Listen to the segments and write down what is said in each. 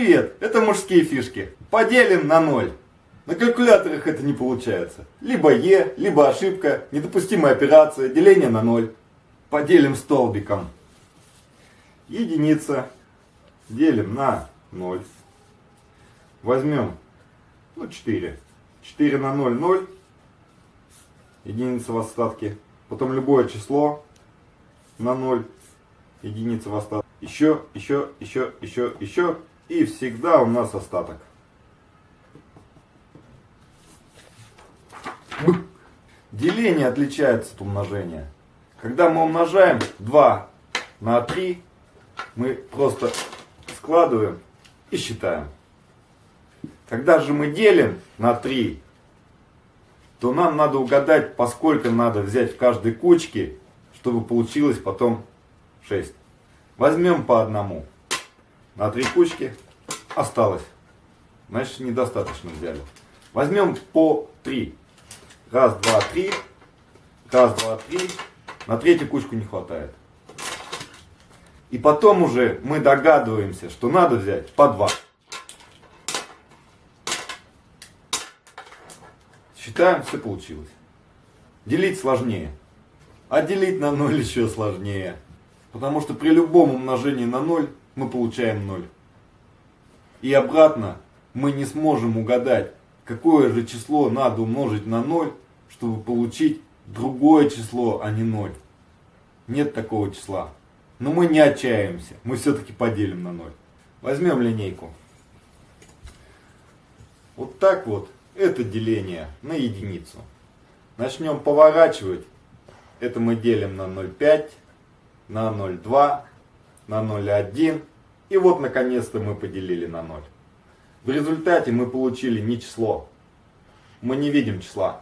Привет, это мужские фишки. Поделим на ноль. На калькуляторах это не получается. Либо Е, либо ошибка, недопустимая операция, деление на ноль. Поделим столбиком. Единица делим на 0. Возьмем ну, 4. 4 на 0, 0. Единица в остатке. Потом любое число на 0. Единица в остатке. Еще, еще, еще, еще, еще. И всегда у нас остаток. Деление отличается от умножения. Когда мы умножаем 2 на 3, мы просто складываем и считаем. Когда же мы делим на 3, то нам надо угадать, поскольку надо взять в каждой кучке, чтобы получилось потом 6. Возьмем по одному. На три кучки осталось. Значит, недостаточно взяли. Возьмем по 3. Раз, два, три. Раз, два, три. На третью кучку не хватает. И потом уже мы догадываемся, что надо взять по 2. Считаем, все получилось. Делить сложнее. А делить на 0 еще сложнее. Потому что при любом умножении на 0 мы получаем 0. И обратно мы не сможем угадать, какое же число надо умножить на 0, чтобы получить другое число, а не 0. Нет такого числа. Но мы не отчаиваемся, мы все-таки поделим на 0. Возьмем линейку. Вот так вот, это деление на единицу. Начнем поворачивать. Это мы делим на 0,5, на 0,2, на 0,1. И вот наконец-то мы поделили на 0. В результате мы получили не число. Мы не видим числа.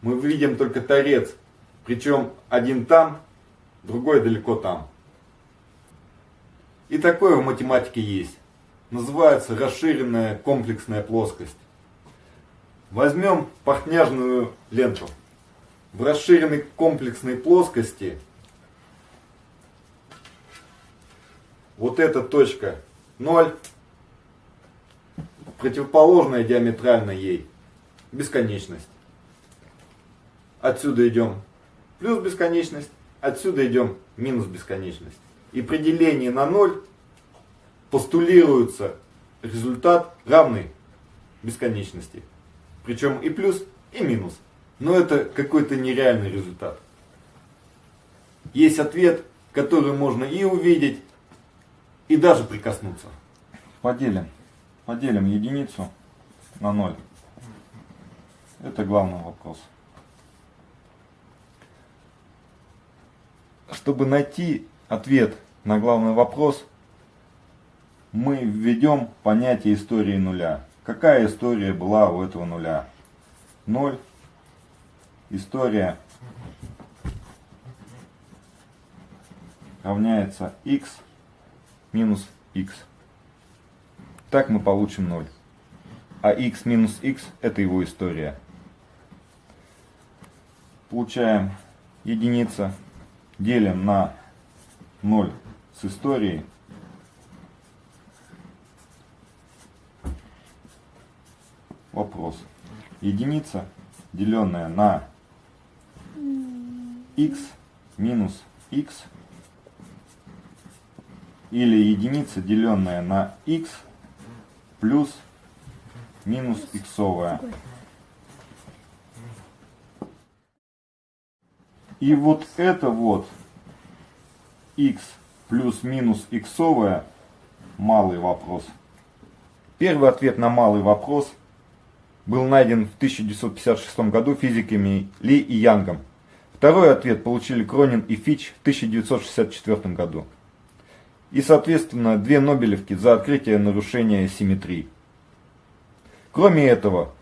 Мы видим только торец. Причем один там, другой далеко там. И такое в математике есть. Называется расширенная комплексная плоскость. Возьмем портняжную ленту. В расширенной комплексной плоскости вот эта точка 0, противоположная диаметрально ей бесконечность. Отсюда идем плюс бесконечность, отсюда идем минус бесконечность. И при делении на 0 постулируется результат равный бесконечности. Причем и плюс, и минус. Но это какой-то нереальный результат. Есть ответ, который можно и увидеть, и даже прикоснуться. Поделим. Поделим единицу на 0. Это главный вопрос. Чтобы найти ответ на главный вопрос, мы введем понятие истории нуля. Какая история была у этого нуля? Ноль. История равняется x минус x. Так мы получим 0. А x минус x это его история. Получаем единица, делим на 0 с историей. Вопрос. Единица, деленная на x минус x или единица, деленная на x плюс минус иксовая. И вот это вот x плюс-минус иксовая малый вопрос. Первый ответ на малый вопрос был найден в 1956 году физиками Ли и Янгом. Второй ответ получили Кронин и Фич в 1964 году. И, соответственно, две Нобелевки за открытие нарушения симметрии. Кроме этого,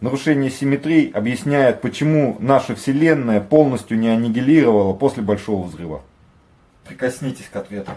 нарушение симметрии объясняет, почему наша Вселенная полностью не аннигилировала после Большого Взрыва. Прикоснитесь к ответу.